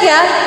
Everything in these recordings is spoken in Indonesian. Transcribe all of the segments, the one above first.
Yeah.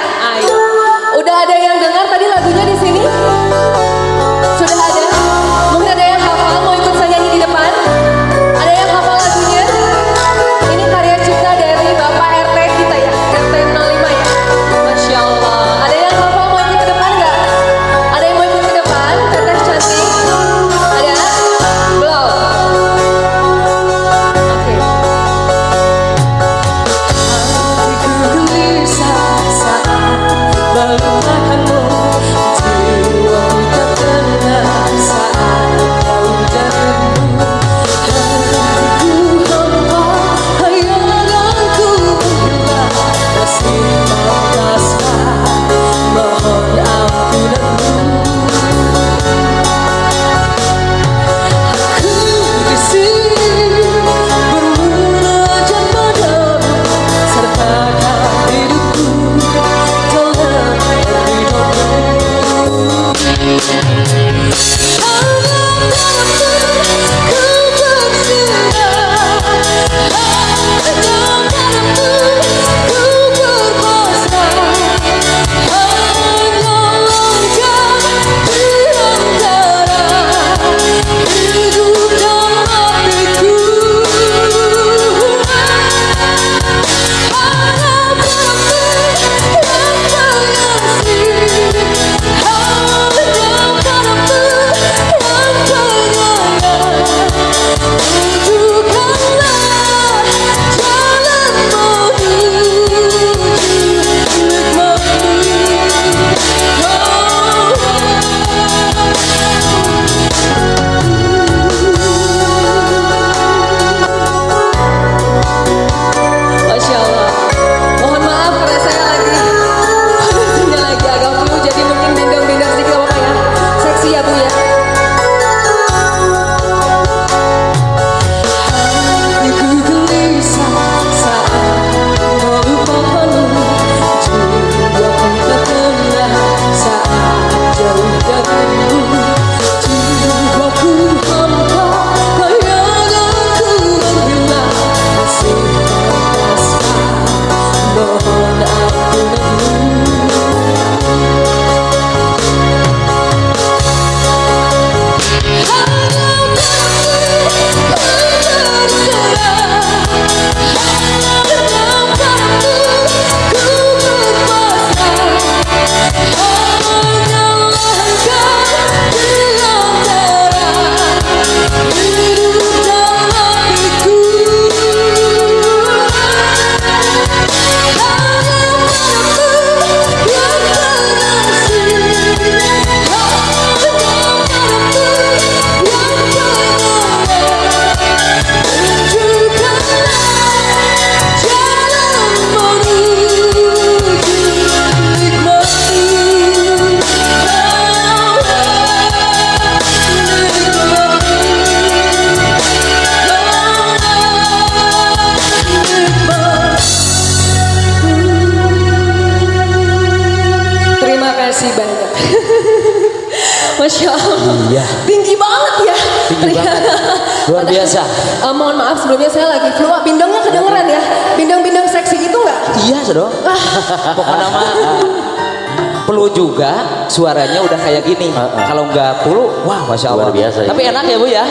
Suaranya udah kayak gini. Kalau nggak perlu, wah masya Allah. Luar biasa ya. Tapi enak ya bu ya.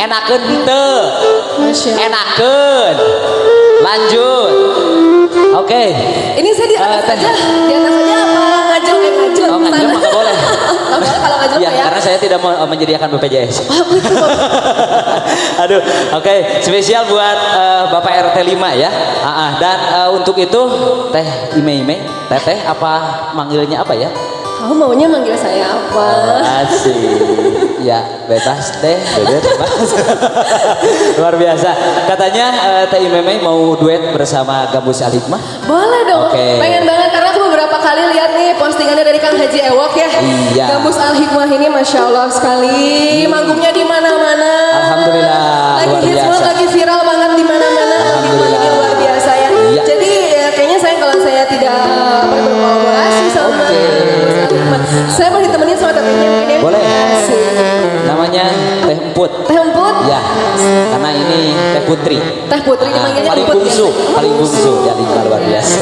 Enakan te. Allah. Enakan. Lanjut. Oke. Ini saya di atas Eh, teh. aja. Di atas aja apa ngajel kayak ngajel? Oh ngajak nggak boleh. Nggak boleh kalau ngajel Ya, ya. karena saya tidak mau eh, menyediakan BPJS. Ah, betul. Aduh, oke, spesial buat eh, Bapak RT 5 ya. Ah, ah. dan eh, untuk itu Teh Ime Ime, Teteh apa manggilnya apa ya? Kamu maunya manggil saya apa? Asik. Ya, bebas Teh, bebas. Luar biasa. Katanya eh, Teh mau duet bersama Gabus Alikmah. Boleh dong. Oke. Pengen banget karena aku beberapa kali lihat nih postingannya dari Kang Haji Ewok ya. Iya. Gabus Al Hikmah ini masya Allah sekali. Manggungnya di mana-mana. Alhamdulillah, Lagi luar hits banget, lagi viral saya mau ditemenin sama tetehnya mungkin ya. Boleh. Asik. Namanya Teh Emput. Teh Emput, Ya, karena ini Teh Putri. Teh Putri Ah, dipanggilnya paling Emput, bungsu, ya? paling bungsu ya Lingga luar biasa.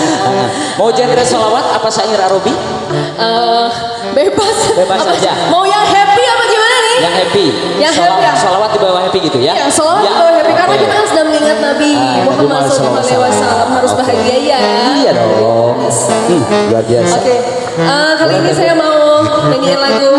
Mau genre solawat apa syair Arabi? Eh, bebas. Bebas Apa- aja. Mau yang happy. Yang Solawat- happy ya? Solawat di bawah happy gitu ya? Ya, selalu Ya, bawa happy karena oke. kita kan sedang mengingat Nabi Ah, Muhammad SAW harus Oke. bahagia ya. Iya dong. Hmm, luar biasa. Oke, eh, kali ini saya mau nyanyiin lagu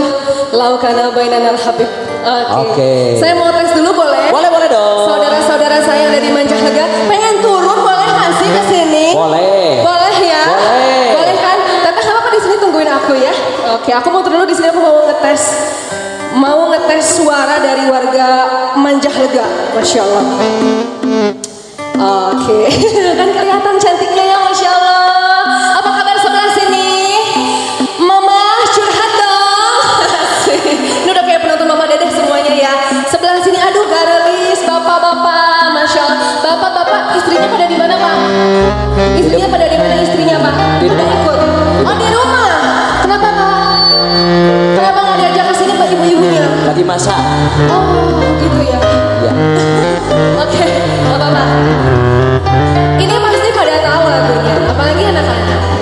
Laukana Bainanal Habib. Oke. Oke. Saya mau tes dulu boleh? Boleh, boleh dong. Saudara-saudara saya di Mancahaga pengen turun boleh nggak sih ke sini? Boleh. Boleh ya? Boleh. Boleh kan? Nggak apa-apa di sini tungguin aku ya. Oke, aku mau turun dulu di sini aku mau ngetes dari warga Mancahaga. Masya Allah. Oke, kan kelihatan cantiknya ya, masya Allah. Apa kabar sebelah sini? Mama curhat dong. Ini udah kayak penonton Mama Dedeh semuanya ya. Sebelah sini, aduh garelis, bapak-bapak, masya Allah. Bapak-bapak, istrinya pada di mana pak? Istrinya pada di mana istrinya pak? Rumah. ikut. Oh di rumah. Kenapa pak? Kenapa nggak diajak ke sini pak ibu-ibunya? Tadi masak. Oh gitu ya. Ya. Oke, nggak apa-apa. Ini pasti pada tahu lagunya, apalagi anak-anak.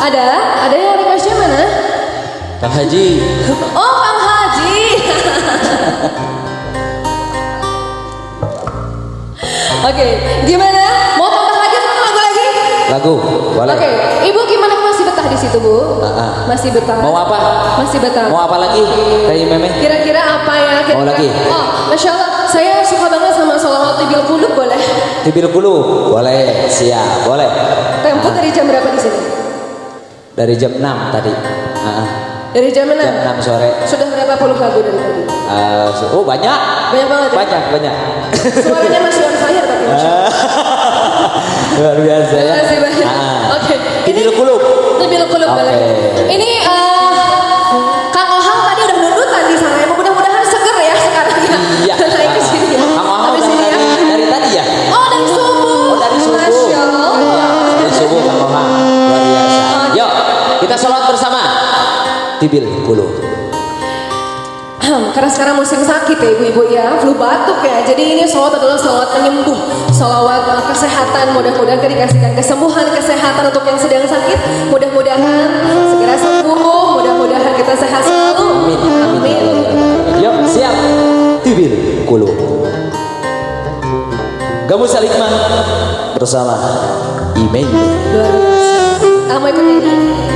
Ada? Ada yang requestnya mana? Kang Haji. Oh, Kang Haji. Oke, gimana? Mau tambah lagi satu lagu lagi? Lagu, boleh. Oke, Ibu gimana masih betah di situ, Bu? Ah, ah. Masih betah. Mau apa? Masih betah. Mau apa lagi? Teh Meme. Kira-kira apa ya? Kira-kira? Mau lagi? Oh, Masya Allah, saya suka banget sama sholawat tibil kulub, boleh? Tibil Kulu. Boleh, siap, boleh. Tempo dari jam berapa di sini? Dari jam 6 tadi. Ah, ah. Dari jam 6? Jam 6 sore. Sudah berapa puluh lagu dari tadi? Ah, su- oh banyak. Banyak banget ya? Banyak, banyak. Suaranya masih on fire tapi Masya Allah. Luar biasa ya. Terima kasih banyak. Ah. Oke. Tibil Kulu. Tibil kulub Oke. boleh. Ini eh, Iya. Naik ke sini ya. Kang Ohang Habis udah ini ya. dari, dari tadi ya? Oh dari subuh. Oh dari subuh. Masya Allah. Dari subuh Kang Ohang. Luar biasa. Yuk, kita sholat bersama. Tibil Kulu. Karena sekarang musim sakit ya ibu-ibu ya, flu batuk ya. Jadi ini salawat adalah salawat penyembuh, salawat uh, kesehatan. Mudah-mudahan dikasihkan kesembuhan, kesehatan untuk yang sedang sakit. Mudah-mudahan segera sembuh. Mudah-mudahan kita sehat selalu. Amin. Amin. Tibil Kulu. Gamus Salikman bersama Imei. Luar biasa. Mau ikut nyanyi?